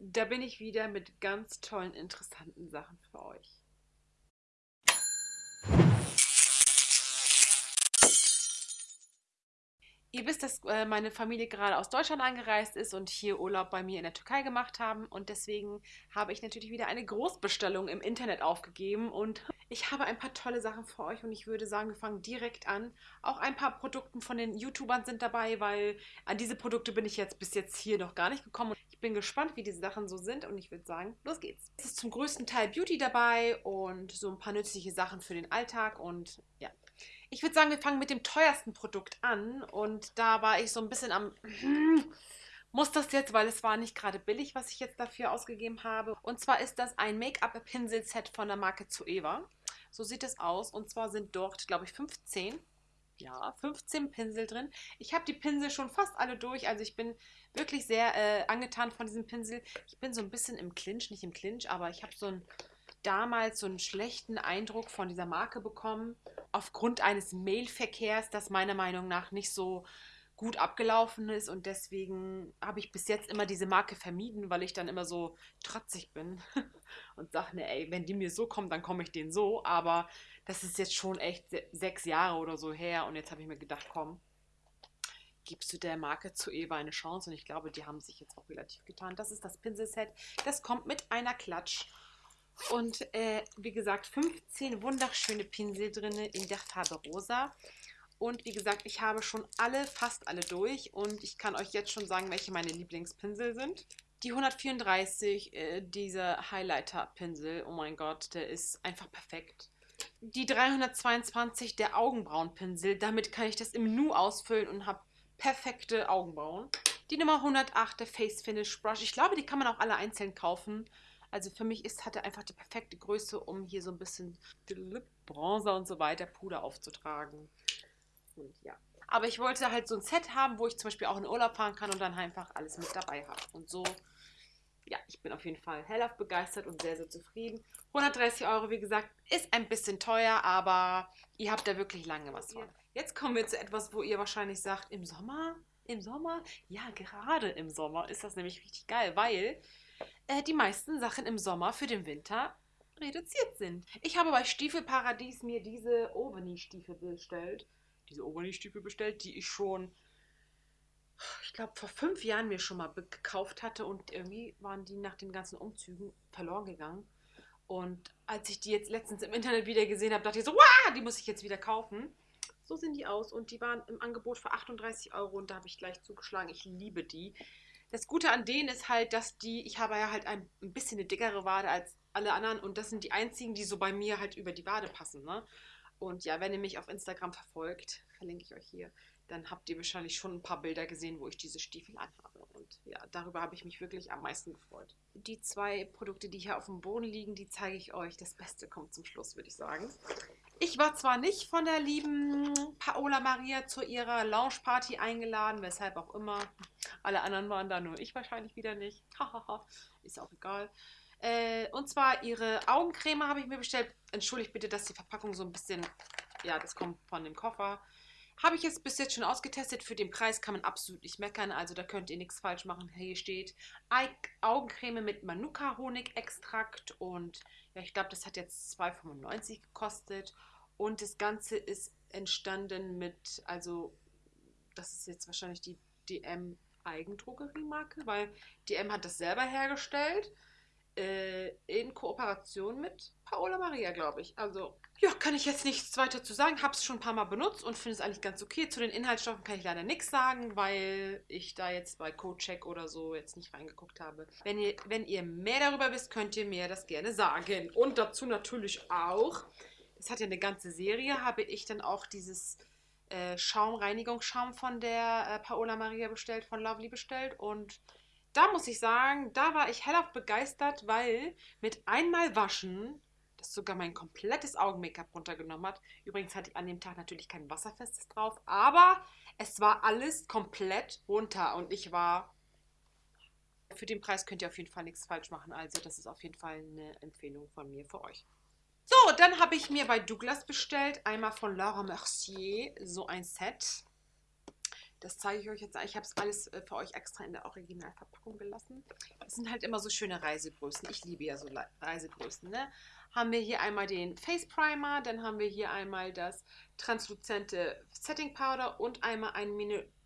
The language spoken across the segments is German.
Da bin ich wieder mit ganz tollen, interessanten Sachen für euch. Ihr wisst, dass äh, meine Familie gerade aus Deutschland angereist ist und hier Urlaub bei mir in der Türkei gemacht haben. Und deswegen habe ich natürlich wieder eine Großbestellung im Internet aufgegeben. Und ich habe ein paar tolle Sachen für euch. Und ich würde sagen, wir fangen direkt an. Auch ein paar Produkte von den YouTubern sind dabei, weil an diese Produkte bin ich jetzt bis jetzt hier noch gar nicht gekommen. Ich bin gespannt, wie diese Sachen so sind. Und ich würde sagen, los geht's. Es ist zum größten Teil Beauty dabei und so ein paar nützliche Sachen für den Alltag. Und ja, ich würde sagen, wir fangen mit dem teuersten Produkt an. Und da war ich so ein bisschen am. muss das jetzt, weil es war nicht gerade billig, was ich jetzt dafür ausgegeben habe. Und zwar ist das ein Make-up-Pinsel-Set von der Marke Zoeva. So sieht es aus. Und zwar sind dort, glaube ich, 15. Ja, 15 Pinsel drin. Ich habe die Pinsel schon fast alle durch. Also ich bin wirklich sehr äh, angetan von diesem Pinsel. Ich bin so ein bisschen im Clinch, nicht im Clinch, aber ich habe so ein damals so einen schlechten Eindruck von dieser Marke bekommen, aufgrund eines Mailverkehrs, das meiner Meinung nach nicht so gut abgelaufen ist und deswegen habe ich bis jetzt immer diese Marke vermieden, weil ich dann immer so trotzig bin und sage, ne, ey, wenn die mir so kommen, dann komme ich denen so, aber das ist jetzt schon echt sechs Jahre oder so her und jetzt habe ich mir gedacht, komm, gibst du der Marke zu Eva eine Chance und ich glaube, die haben sich jetzt auch relativ getan. Das ist das Pinselset, das kommt mit einer Klatsch und äh, wie gesagt, 15 wunderschöne Pinsel drin in der Farbe rosa. Und wie gesagt, ich habe schon alle, fast alle durch. Und ich kann euch jetzt schon sagen, welche meine Lieblingspinsel sind. Die 134, äh, dieser Highlighter-Pinsel, oh mein Gott, der ist einfach perfekt. Die 322, der Augenbrauenpinsel, damit kann ich das im Nu ausfüllen und habe perfekte Augenbrauen. Die Nummer 108, der Face Finish Brush. Ich glaube, die kann man auch alle einzeln kaufen. Also für mich ist, hat er einfach die perfekte Größe, um hier so ein bisschen Bronzer und so weiter, Puder aufzutragen. Und ja. Aber ich wollte halt so ein Set haben, wo ich zum Beispiel auch in Urlaub fahren kann und dann einfach alles mit dabei habe. Und so, ja, ich bin auf jeden Fall hellauf begeistert und sehr, sehr zufrieden. 130 Euro, wie gesagt, ist ein bisschen teuer, aber ihr habt da wirklich lange was von. Jetzt kommen wir zu etwas, wo ihr wahrscheinlich sagt, im Sommer? Im Sommer? Ja, gerade im Sommer ist das nämlich richtig geil, weil äh, die meisten Sachen im Sommer für den Winter reduziert sind. Ich habe bei Stiefelparadies mir diese Oveni-Stiefel bestellt. Diese Oveni-Stiefel bestellt, die ich schon, ich glaube, vor fünf Jahren mir schon mal gekauft hatte und irgendwie waren die nach den ganzen Umzügen verloren gegangen. Und als ich die jetzt letztens im Internet wieder gesehen habe, dachte ich so, wow, die muss ich jetzt wieder kaufen. So sehen die aus und die waren im Angebot für 38 Euro und da habe ich gleich zugeschlagen. Ich liebe die. Das Gute an denen ist halt, dass die, ich habe ja halt ein, ein bisschen eine dickere Wade als alle anderen und das sind die einzigen, die so bei mir halt über die Wade passen. Ne? Und ja, wenn ihr mich auf Instagram verfolgt, verlinke ich euch hier, dann habt ihr wahrscheinlich schon ein paar Bilder gesehen, wo ich diese Stiefel anhabe. Und ja, darüber habe ich mich wirklich am meisten gefreut. Die zwei Produkte, die hier auf dem Boden liegen, die zeige ich euch. Das Beste kommt zum Schluss, würde ich sagen. Ich war zwar nicht von der lieben Paola Maria zu ihrer Lounge-Party eingeladen, weshalb auch immer. Alle anderen waren da, nur ich wahrscheinlich wieder nicht. Hahaha, ist auch egal. Äh, und zwar ihre Augencreme habe ich mir bestellt. Entschuldigt bitte, dass die Verpackung so ein bisschen, ja, das kommt von dem Koffer. Habe ich jetzt bis jetzt schon ausgetestet. Für den Preis kann man absolut nicht meckern. Also da könnt ihr nichts falsch machen. Hier steht Augencreme mit Manuka-Honigextrakt. Und ja, ich glaube, das hat jetzt 2,95 gekostet. Und das Ganze ist entstanden mit, also das ist jetzt wahrscheinlich die DM Eigendrogeriemarke, weil DM hat das selber hergestellt äh, in Kooperation mit Paola Maria, glaube ich. Also ja, kann ich jetzt nichts weiter zu sagen. Habe es schon ein paar Mal benutzt und finde es eigentlich ganz okay. Zu den Inhaltsstoffen kann ich leider nichts sagen, weil ich da jetzt bei CodeCheck oder so jetzt nicht reingeguckt habe. Wenn ihr, wenn ihr mehr darüber wisst, könnt ihr mir das gerne sagen. Und dazu natürlich auch, das hat ja eine ganze Serie, habe ich dann auch dieses äh, Schaumreinigungsschaum von der äh, Paola Maria bestellt, von Lovely bestellt und da muss ich sagen, da war ich hellauf begeistert, weil mit einmal waschen das sogar mein komplettes Augen-Make-up runtergenommen hat. Übrigens hatte ich an dem Tag natürlich kein Wasserfestes drauf, aber es war alles komplett runter und ich war. Für den Preis könnt ihr auf jeden Fall nichts falsch machen. Also, das ist auf jeden Fall eine Empfehlung von mir für euch. So, dann habe ich mir bei Douglas bestellt, einmal von Laura Mercier, so ein Set. Das zeige ich euch jetzt. Ich habe es alles äh, für euch extra in der Originalverpackung gelassen. Das sind halt immer so schöne Reisegrößen. Ich liebe ja so Reisegrößen. Ne? Haben wir hier einmal den Face Primer, dann haben wir hier einmal das transluzente Setting Powder und einmal ein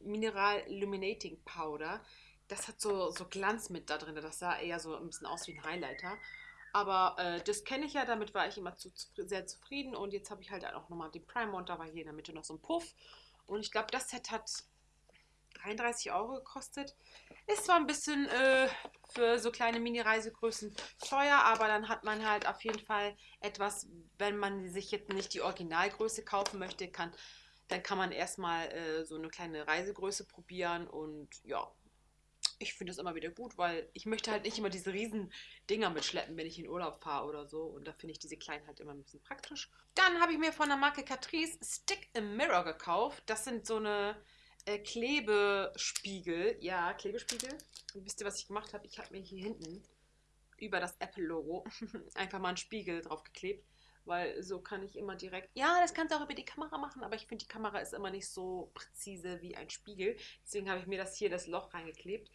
Mineral Illuminating Powder. Das hat so, so Glanz mit da drin. Das sah eher so ein bisschen aus wie ein Highlighter. Aber äh, das kenne ich ja, damit war ich immer zu, zu, sehr zufrieden. Und jetzt habe ich halt auch nochmal den Primer und da war hier in der Mitte noch so ein Puff. Und ich glaube, das Set hat 33 Euro gekostet. Ist zwar ein bisschen äh, für so kleine Mini-Reisegrößen teuer, aber dann hat man halt auf jeden Fall etwas, wenn man sich jetzt nicht die Originalgröße kaufen möchte, kann, dann kann man erstmal äh, so eine kleine Reisegröße probieren und ja, ich finde es immer wieder gut, weil ich möchte halt nicht immer diese riesen Dinger mitschleppen, wenn ich in Urlaub fahre oder so. Und da finde ich diese kleinen halt immer ein bisschen praktisch. Dann habe ich mir von der Marke Catrice Stick a Mirror gekauft. Das sind so eine äh, Klebespiegel. Ja, Klebespiegel. Und wisst ihr, was ich gemacht habe? Ich habe mir hier hinten über das Apple-Logo einfach mal einen Spiegel drauf geklebt weil so kann ich immer direkt, ja, das kannst du auch über die Kamera machen, aber ich finde, die Kamera ist immer nicht so präzise wie ein Spiegel. Deswegen habe ich mir das hier, das Loch reingeklebt.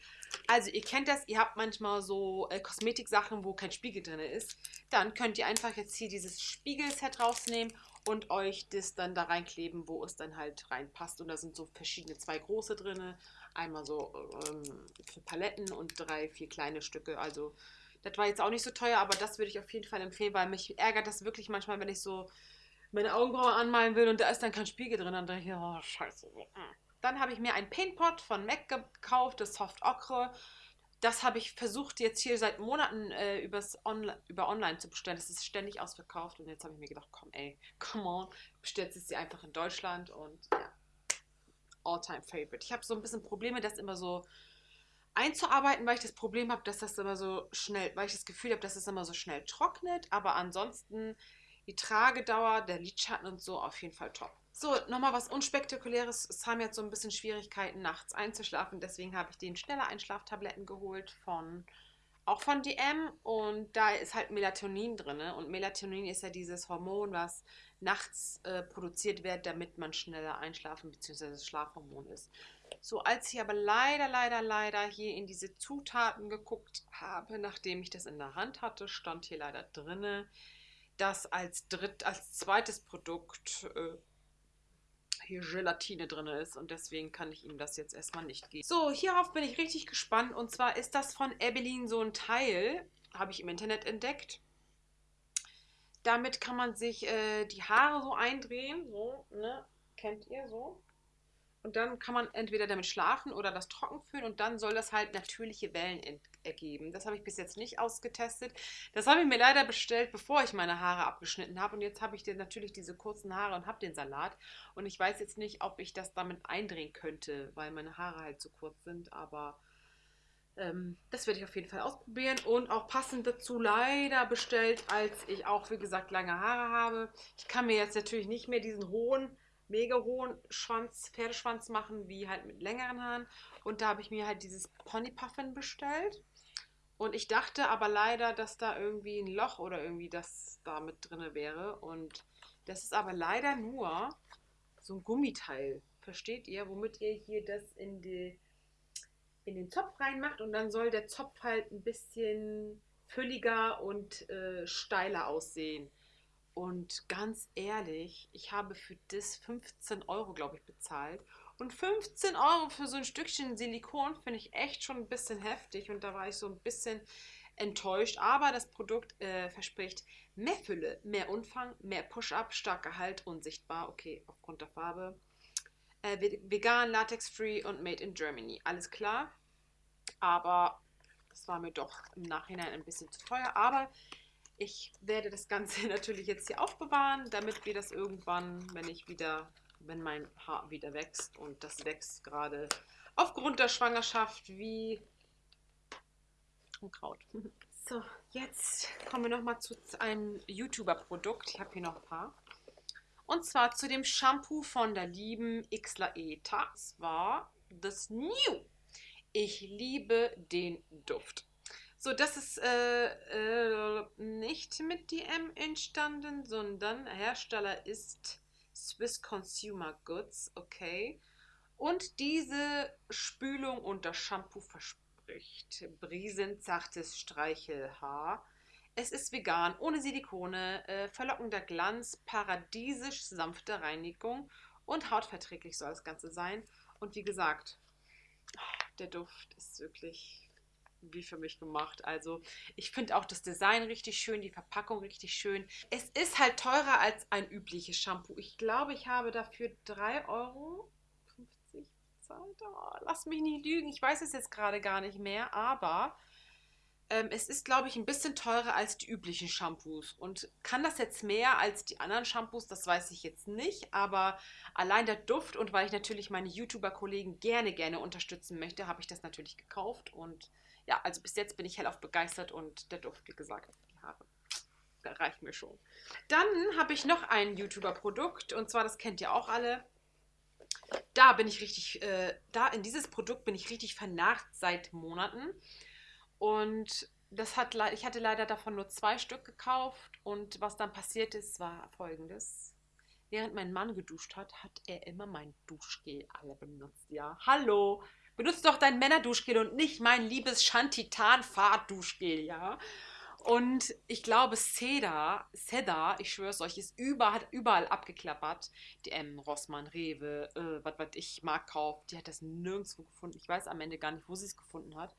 Also ihr kennt das, ihr habt manchmal so äh, Kosmetiksachen, wo kein Spiegel drin ist. Dann könnt ihr einfach jetzt hier dieses Spiegelset rausnehmen und euch das dann da reinkleben, wo es dann halt reinpasst. Und da sind so verschiedene, zwei große drin, einmal so ähm, für Paletten und drei, vier kleine Stücke. Also das war jetzt auch nicht so teuer, aber das würde ich auf jeden Fall empfehlen, weil mich ärgert das wirklich manchmal, wenn ich so meine Augenbrauen anmalen will und da ist dann kein Spiegel drin. Dann denke ich, oh, scheiße. Dann habe ich mir ein Paintpot von MAC gekauft, das Soft Ochre. Das habe ich versucht jetzt hier seit Monaten äh, übers Onla über online zu bestellen. Das ist ständig ausverkauft und jetzt habe ich mir gedacht, komm ey, come on, bestellst es dir einfach in Deutschland und ja, all-time favorite. Ich habe so ein bisschen Probleme, dass immer so einzuarbeiten, weil ich das Problem habe, dass das immer so schnell, weil ich das Gefühl habe, dass es das immer so schnell trocknet. Aber ansonsten die Tragedauer, der Lidschatten und so auf jeden Fall top. So, nochmal was Unspektakuläres. Es haben jetzt so ein bisschen Schwierigkeiten, nachts einzuschlafen. Deswegen habe ich den schneller Einschlaftabletten geholt von auch von DM und da ist halt Melatonin drin. Und Melatonin ist ja dieses Hormon, was nachts äh, produziert wird, damit man schneller einschlafen bzw. Schlafhormon ist. So, als ich aber leider, leider, leider hier in diese Zutaten geguckt habe, nachdem ich das in der Hand hatte, stand hier leider drinne, dass als dritt, als zweites Produkt äh, hier Gelatine drin ist und deswegen kann ich ihm das jetzt erstmal nicht geben. So, hierauf bin ich richtig gespannt und zwar ist das von Ebelin so ein Teil, habe ich im Internet entdeckt. Damit kann man sich äh, die Haare so eindrehen, so, ne, kennt ihr so. Und dann kann man entweder damit schlafen oder das trocken fühlen und dann soll das halt natürliche Wellen ergeben. Das habe ich bis jetzt nicht ausgetestet. Das habe ich mir leider bestellt, bevor ich meine Haare abgeschnitten habe. Und jetzt habe ich natürlich diese kurzen Haare und habe den Salat. Und ich weiß jetzt nicht, ob ich das damit eindrehen könnte, weil meine Haare halt zu kurz sind. Aber ähm, das werde ich auf jeden Fall ausprobieren. Und auch passend dazu leider bestellt, als ich auch, wie gesagt, lange Haare habe. Ich kann mir jetzt natürlich nicht mehr diesen hohen mega hohen Schwanz, Pferdeschwanz machen, wie halt mit längeren Haaren. Und da habe ich mir halt dieses Pony Puffin bestellt. Und ich dachte aber leider, dass da irgendwie ein Loch oder irgendwie das da mit drin wäre. Und das ist aber leider nur so ein Gummiteil. Versteht ihr? Womit ihr hier das in, die, in den Zopf reinmacht. Und dann soll der Zopf halt ein bisschen fülliger und äh, steiler aussehen. Und ganz ehrlich, ich habe für das 15 Euro, glaube ich, bezahlt. Und 15 Euro für so ein Stückchen Silikon finde ich echt schon ein bisschen heftig. Und da war ich so ein bisschen enttäuscht. Aber das Produkt äh, verspricht mehr Fülle, mehr Umfang, mehr Push-Up, starker Halt, unsichtbar. Okay, aufgrund der Farbe. Äh, vegan, latex-free und made in Germany. Alles klar. Aber das war mir doch im Nachhinein ein bisschen zu teuer. Aber ich werde das Ganze natürlich jetzt hier aufbewahren, damit wir das irgendwann, wenn ich wieder, wenn mein Haar wieder wächst und das wächst gerade aufgrund der Schwangerschaft wie Unkraut. So, jetzt kommen wir nochmal zu einem YouTuber-Produkt. Ich habe hier noch ein paar. Und zwar zu dem Shampoo von der lieben Xlaeta. Es war das New. Ich liebe den Duft. So, das ist äh, äh, nicht mit DM entstanden, sondern Hersteller ist Swiss Consumer Goods, okay. Und diese Spülung und das Shampoo verspricht brisenzartes Streichelhaar. Es ist vegan, ohne Silikone, äh, verlockender Glanz, paradiesisch sanfte Reinigung und hautverträglich soll das Ganze sein. Und wie gesagt, der Duft ist wirklich wie für mich gemacht. Also ich finde auch das Design richtig schön, die Verpackung richtig schön. Es ist halt teurer als ein übliches Shampoo. Ich glaube, ich habe dafür 3,50 Euro bezahlt. Oh, lass mich nicht lügen, ich weiß es jetzt gerade gar nicht mehr, aber ähm, es ist, glaube ich, ein bisschen teurer als die üblichen Shampoos. Und kann das jetzt mehr als die anderen Shampoos? Das weiß ich jetzt nicht. Aber allein der Duft und weil ich natürlich meine YouTuber-Kollegen gerne, gerne unterstützen möchte, habe ich das natürlich gekauft. Und ja, also bis jetzt bin ich hellauf begeistert und der Duft, wie gesagt, die Haare. Da reicht mir schon. Dann habe ich noch ein YouTuber-Produkt und zwar, das kennt ihr auch alle. Da bin ich richtig, äh, da in dieses Produkt bin ich richtig vernarrt seit Monaten. Und das hat, ich hatte leider davon nur zwei Stück gekauft und was dann passiert ist, war folgendes. Während mein Mann geduscht hat, hat er immer mein Duschgel alle benutzt. Ja, hallo, benutzt doch dein Männerduschgel und nicht mein liebes Shantitan-Fahrt-Duschgel, ja. Und ich glaube, Seda, Seda, ich schwöre es euch, ist überall, überall abgeklappert. DM, Rossmann, Rewe, äh, was weiß ich, Marktkauf, die hat das nirgendwo gefunden. Ich weiß am Ende gar nicht, wo sie es gefunden hat.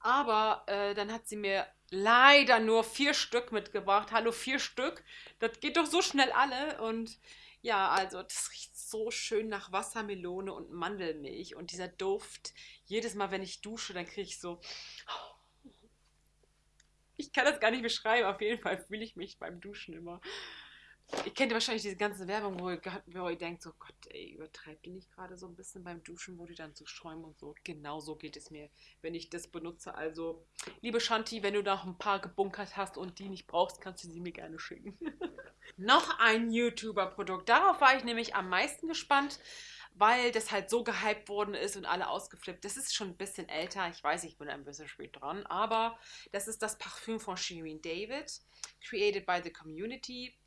Aber äh, dann hat sie mir leider nur vier Stück mitgebracht. Hallo, vier Stück. Das geht doch so schnell alle. Und ja, also das riecht so schön nach Wassermelone und Mandelmilch. Und dieser Duft, jedes Mal, wenn ich dusche, dann kriege ich so. Ich kann das gar nicht beschreiben. Auf jeden Fall fühle ich mich beim Duschen immer Ihr kennt wahrscheinlich diese ganze Werbung, wo ihr, denkt, so Gott, ey, übertreibt die nicht gerade so ein bisschen beim Duschen, wo die dann so schäumen und so. Genau so geht es mir, wenn ich das benutze. Also, liebe Shanti, wenn du noch ein paar gebunkert hast und die nicht brauchst, kannst du sie mir gerne schicken. noch ein YouTuber-Produkt. Darauf war ich nämlich am meisten gespannt, weil das halt so gehypt worden ist und alle ausgeflippt. Das ist schon ein bisschen älter. Ich weiß, ich bin ein bisschen spät dran, aber das ist das Parfüm von Shirin David, created by the community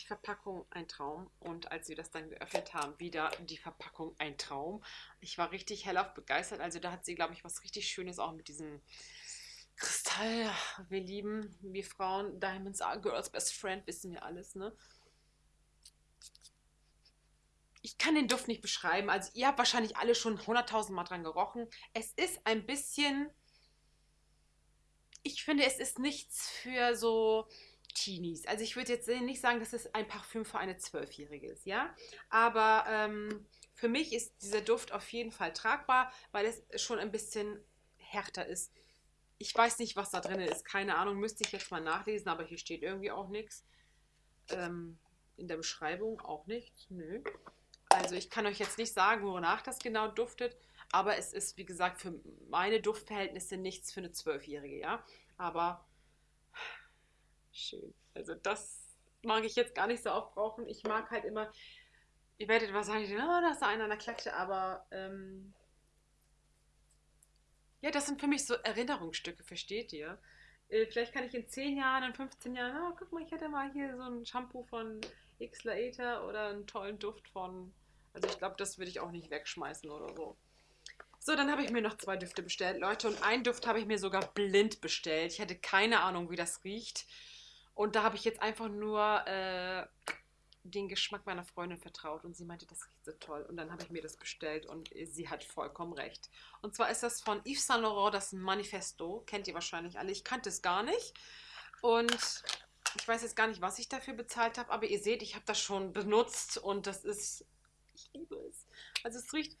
die Verpackung ein Traum. Und als wir das dann geöffnet haben, wieder die Verpackung ein Traum. Ich war richtig hellauf begeistert. Also da hat sie, glaube ich, was richtig Schönes auch mit diesem Kristall. Wir lieben, wir Frauen, Diamonds are girls best friend, wissen wir alles, ne? Ich kann den Duft nicht beschreiben. Also ihr habt wahrscheinlich alle schon hunderttausend Mal dran gerochen. Es ist ein bisschen... Ich finde, es ist nichts für so Teenies. Also ich würde jetzt nicht sagen, dass es ein Parfüm für eine Zwölfjährige ist, ja. Aber ähm, für mich ist dieser Duft auf jeden Fall tragbar, weil es schon ein bisschen härter ist. Ich weiß nicht, was da drin ist. Keine Ahnung, müsste ich jetzt mal nachlesen, aber hier steht irgendwie auch nichts. Ähm, in der Beschreibung auch nichts. Nö. Also ich kann euch jetzt nicht sagen, wonach das genau duftet, aber es ist, wie gesagt, für meine Duftverhältnisse nichts für eine Zwölfjährige, ja. Aber Schön. Also das mag ich jetzt gar nicht so oft brauchen. Ich mag halt immer, ihr werdet wahrscheinlich sagen, oh, da ist einer an der Klatsche, aber ähm, ja, das sind für mich so Erinnerungsstücke, versteht ihr? Äh, vielleicht kann ich in 10 Jahren, in 15 Jahren, oh, guck mal, ich hatte mal hier so ein Shampoo von X Later oder einen tollen Duft von, also ich glaube, das würde ich auch nicht wegschmeißen oder so. So, dann habe ich mir noch zwei Düfte bestellt, Leute. Und einen Duft habe ich mir sogar blind bestellt. Ich hatte keine Ahnung, wie das riecht. Und da habe ich jetzt einfach nur äh, den Geschmack meiner Freundin vertraut und sie meinte, das riecht so toll. Und dann habe ich mir das bestellt und sie hat vollkommen recht. Und zwar ist das von Yves Saint Laurent, das Manifesto. Kennt ihr wahrscheinlich alle. Ich kannte es gar nicht. Und ich weiß jetzt gar nicht, was ich dafür bezahlt habe, aber ihr seht, ich habe das schon benutzt und das ist. Ich liebe es. Also es riecht.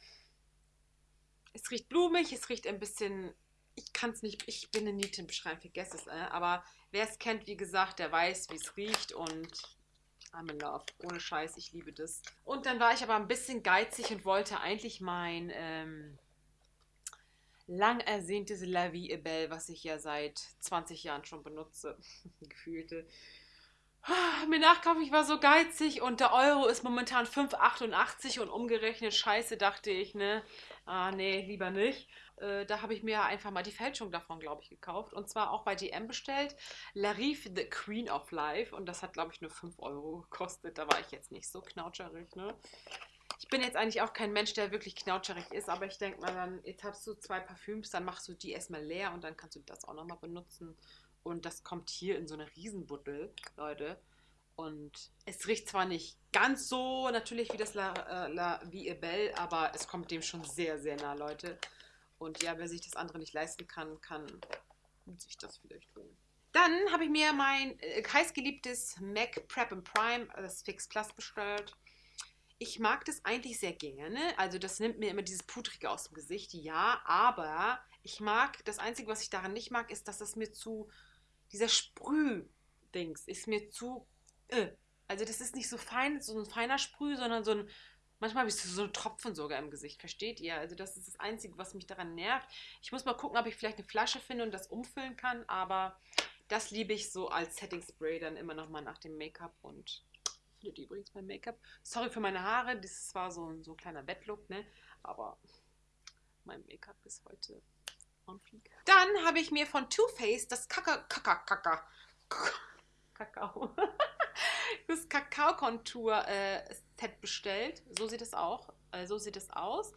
Es riecht blumig, es riecht ein bisschen kann es nicht, ich bin in Nieten beschreiben, vergess es. Äh, aber wer es kennt, wie gesagt, der weiß, wie es riecht und I'm in love. Ohne Scheiß, ich liebe das. Und dann war ich aber ein bisschen geizig und wollte eigentlich mein ähm, lang ersehntes La Vie Belle, was ich ja seit 20 Jahren schon benutze, gefühlte, ah, mir nachkaufen. Ich war so geizig und der Euro ist momentan 5,88 und umgerechnet, scheiße, dachte ich, ne? Ah, nee, lieber nicht. Äh, da habe ich mir einfach mal die Fälschung davon, glaube ich, gekauft. Und zwar auch bei DM bestellt. Larive, the Queen of Life. Und das hat, glaube ich, nur 5 Euro gekostet. Da war ich jetzt nicht so knautscherig, ne? Ich bin jetzt eigentlich auch kein Mensch, der wirklich knautscherig ist, aber ich denke mal dann, jetzt hast du zwei Parfüms, dann machst du die erstmal leer und dann kannst du das auch nochmal benutzen. Und das kommt hier in so eine Riesenbuddel, Leute. Und es riecht zwar nicht ganz so natürlich wie das La, äh, La Vie Belle, aber es kommt dem schon sehr, sehr nah, Leute. Und ja, wer sich das andere nicht leisten kann, kann sich das vielleicht holen. Dann habe ich mir mein äh, heißgeliebtes MAC Prep and Prime, das Fix Plus, bestellt. Ich mag das eigentlich sehr gerne. Also das nimmt mir immer dieses Pudrige aus dem Gesicht, ja. Aber ich mag, das Einzige, was ich daran nicht mag, ist, dass das mir zu, dieser Sprüh-Dings ist mir zu, äh. also das ist nicht so fein, so ein feiner Sprüh, sondern so ein, manchmal habe ich so einen Tropfen sogar im Gesicht, versteht ihr? Also das ist das Einzige, was mich daran nervt. Ich muss mal gucken, ob ich vielleicht eine Flasche finde und das umfüllen kann, aber das liebe ich so als Setting Spray dann immer nochmal nach dem Make-up und findet ihr übrigens mein Make-up. Sorry für meine Haare, das war so ein, so ein kleiner Bettlook, ne? Aber mein Make-up ist heute on fleek. Dann habe ich mir von Too Faced das Kaka, Kaka, Kaka, Kakao, das Kakao-Kontur-Set äh, bestellt. So sieht es auch, äh, so sieht es aus.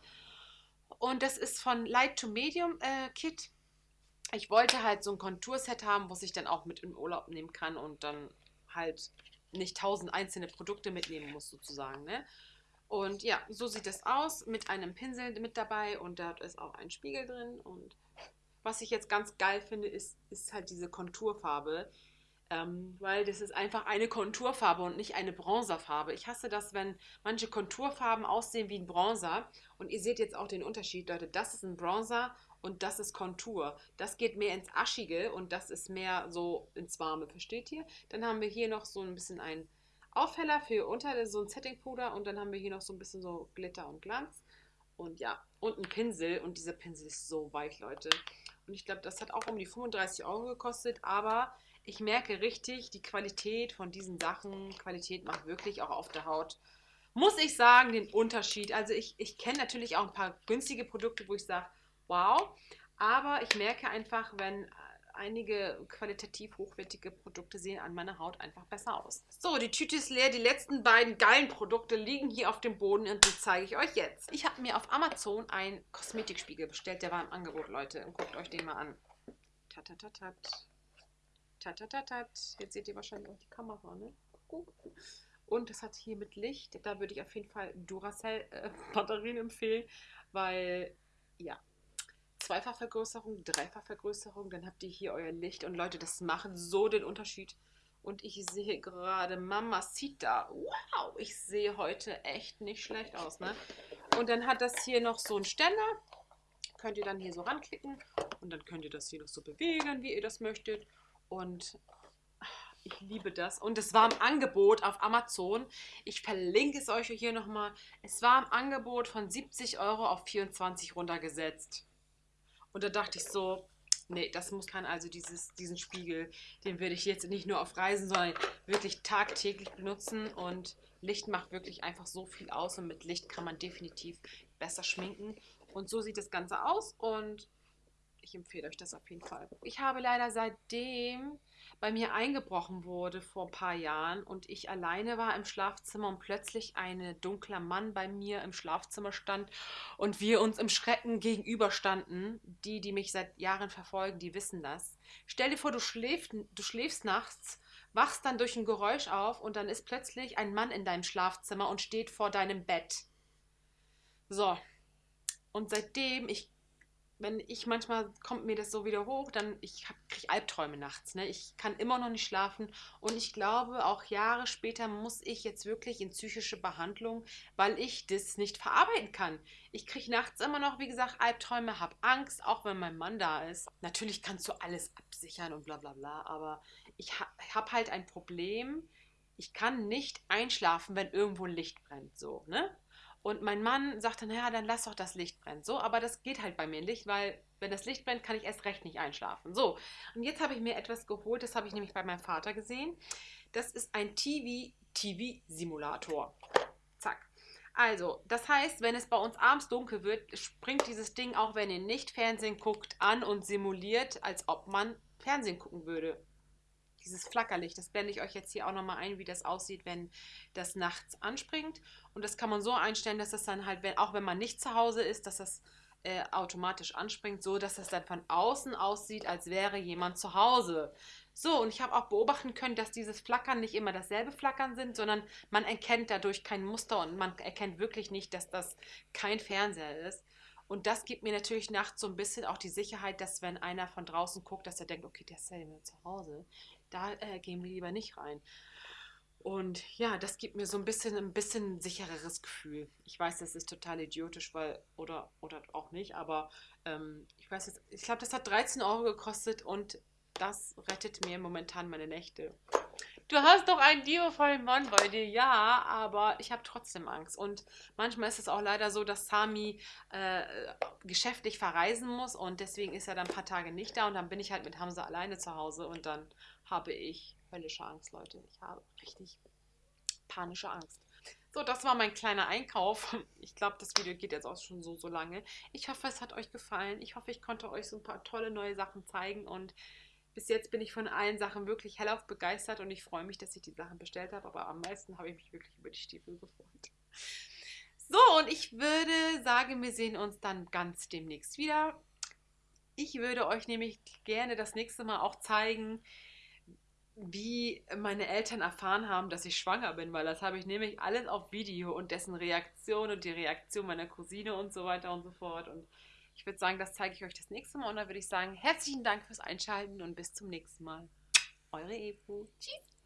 Und das ist von Light to Medium äh, Kit ich wollte halt so ein Konturset haben, was ich dann auch mit in Urlaub nehmen kann und dann halt nicht tausend einzelne Produkte mitnehmen muss, sozusagen. Ne? Und ja, so sieht es aus mit einem Pinsel mit dabei und da ist auch ein Spiegel drin. Und was ich jetzt ganz geil finde, ist, ist halt diese Konturfarbe. Ähm, weil das ist einfach eine Konturfarbe und nicht eine Bronzerfarbe. Ich hasse das, wenn manche Konturfarben aussehen wie ein Bronzer. Und ihr seht jetzt auch den Unterschied, Leute. Das ist ein Bronzer und das ist Kontur. Das geht mehr ins Aschige und das ist mehr so ins Warme, versteht ihr? Dann haben wir hier noch so ein bisschen ein Aufheller für unter so ein Settingpuder und dann haben wir hier noch so ein bisschen so Glitter und Glanz. Und ja, und ein Pinsel und dieser Pinsel ist so weich, Leute. Und ich glaube, das hat auch um die 35 Euro gekostet, aber ich merke richtig die Qualität von diesen Sachen. Qualität macht wirklich auch auf der Haut muss ich sagen, den Unterschied. Also ich, ich kenne natürlich auch ein paar günstige Produkte, wo ich sage, wow. Aber ich merke einfach, wenn äh, einige qualitativ hochwertige Produkte sehen an meiner Haut einfach besser aus. So, die Tüte ist leer. Die letzten beiden geilen Produkte liegen hier auf dem Boden und die zeige ich euch jetzt. Ich habe mir auf Amazon einen Kosmetikspiegel bestellt. Der war im Angebot, Leute. Und guckt euch den mal an. Tatatatat. Tatatatat. Jetzt seht ihr wahrscheinlich auch die Kamera, ne? Und das hat hier mit Licht. Da würde ich auf jeden Fall Duracell-Batterien äh, empfehlen, weil, ja, Zweifachvergrößerung, Dreifachvergrößerung, dann habt ihr hier euer Licht. Und Leute, das macht so den Unterschied. Und ich sehe gerade Mamacita. Wow, ich sehe heute echt nicht schlecht aus, ne? Und dann hat das hier noch so einen Ständer. Könnt ihr dann hier so ranklicken. Und dann könnt ihr das hier noch so bewegen, wie ihr das möchtet. Und ich liebe das. Und es war im Angebot auf Amazon. Ich verlinke es euch hier nochmal. Es war im Angebot von 70 Euro auf 24 runtergesetzt. Und da dachte ich so, nee, das muss kann also dieses, diesen Spiegel, den würde ich jetzt nicht nur auf Reisen, sondern wirklich tagtäglich benutzen. Und Licht macht wirklich einfach so viel aus und mit Licht kann man definitiv besser schminken. Und so sieht das Ganze aus und ich empfehle euch das auf jeden Fall. Ich habe leider seitdem bei mir eingebrochen wurde vor ein paar Jahren und ich alleine war im Schlafzimmer und plötzlich ein dunkler Mann bei mir im Schlafzimmer stand und wir uns im Schrecken gegenüberstanden. Die, die mich seit Jahren verfolgen, die wissen das. Stell dir vor, du schläfst, du schläfst nachts, wachst dann durch ein Geräusch auf und dann ist plötzlich ein Mann in deinem Schlafzimmer und steht vor deinem Bett. So. Und seitdem ich wenn ich manchmal kommt mir das so wieder hoch, dann ich kriege Albträume nachts. Ne? Ich kann immer noch nicht schlafen und ich glaube, auch Jahre später muss ich jetzt wirklich in psychische Behandlung, weil ich das nicht verarbeiten kann. Ich kriege nachts immer noch, wie gesagt, Albträume, habe Angst, auch wenn mein Mann da ist. Natürlich kannst du alles absichern und bla bla bla, aber ich ha habe halt ein Problem. Ich kann nicht einschlafen, wenn irgendwo ein Licht brennt, so, ne? Und mein Mann sagte, naja, dann lass doch das Licht brennen. So, aber das geht halt bei mir nicht, weil wenn das Licht brennt, kann ich erst recht nicht einschlafen. So, und jetzt habe ich mir etwas geholt, das habe ich nämlich bei meinem Vater gesehen. Das ist ein TV-TV-Simulator. Zack. Also, das heißt, wenn es bei uns abends dunkel wird, springt dieses Ding, auch wenn ihr nicht Fernsehen guckt, an und simuliert, als ob man Fernsehen gucken würde. Dieses Flackerlicht. Das blende ich euch jetzt hier auch nochmal ein, wie das aussieht, wenn das nachts anspringt. Und das kann man so einstellen, dass das dann halt, wenn, auch wenn man nicht zu Hause ist, dass das äh, automatisch anspringt, so dass das dann von außen aussieht, als wäre jemand zu Hause. So, und ich habe auch beobachten können, dass dieses Flackern nicht immer dasselbe Flackern sind, sondern man erkennt dadurch kein Muster und man erkennt wirklich nicht, dass das kein Fernseher ist. Und das gibt mir natürlich nachts so ein bisschen auch die Sicherheit, dass wenn einer von draußen guckt, dass er denkt, okay, der ist ja zu Hause, da äh, gehen wir lieber nicht rein. Und ja, das gibt mir so ein bisschen ein bisschen sichereres Gefühl. Ich weiß, das ist total idiotisch, weil, oder, oder auch nicht, aber ähm, ich weiß jetzt, ich glaube, das hat 13 Euro gekostet und das rettet mir momentan meine Nächte. Du hast doch einen liebevollen Mann bei dir, ja, aber ich habe trotzdem Angst. Und manchmal ist es auch leider so, dass Sami äh, geschäftlich verreisen muss und deswegen ist er dann ein paar Tage nicht da und dann bin ich halt mit Hamza alleine zu Hause und dann habe ich höllische Angst, Leute. Ich habe richtig panische Angst. So, das war mein kleiner Einkauf. Ich glaube, das Video geht jetzt auch schon so, so lange. Ich hoffe, es hat euch gefallen. Ich hoffe, ich konnte euch so ein paar tolle neue Sachen zeigen. Und bis jetzt bin ich von allen Sachen wirklich hellauf begeistert und ich freue mich, dass ich die Sachen bestellt habe. Aber am meisten habe ich mich wirklich über die Stiefel gefreut. So, und ich würde sagen, wir sehen uns dann ganz demnächst wieder. Ich würde euch nämlich gerne das nächste Mal auch zeigen, wie meine Eltern erfahren haben, dass ich schwanger bin, weil das habe ich nämlich alles auf Video und dessen Reaktion und die Reaktion meiner Cousine und so weiter und so fort. Und ich würde sagen, das zeige ich euch das nächste Mal und dann würde ich sagen, herzlichen Dank fürs Einschalten und bis zum nächsten Mal. Eure Evo. Tschüss.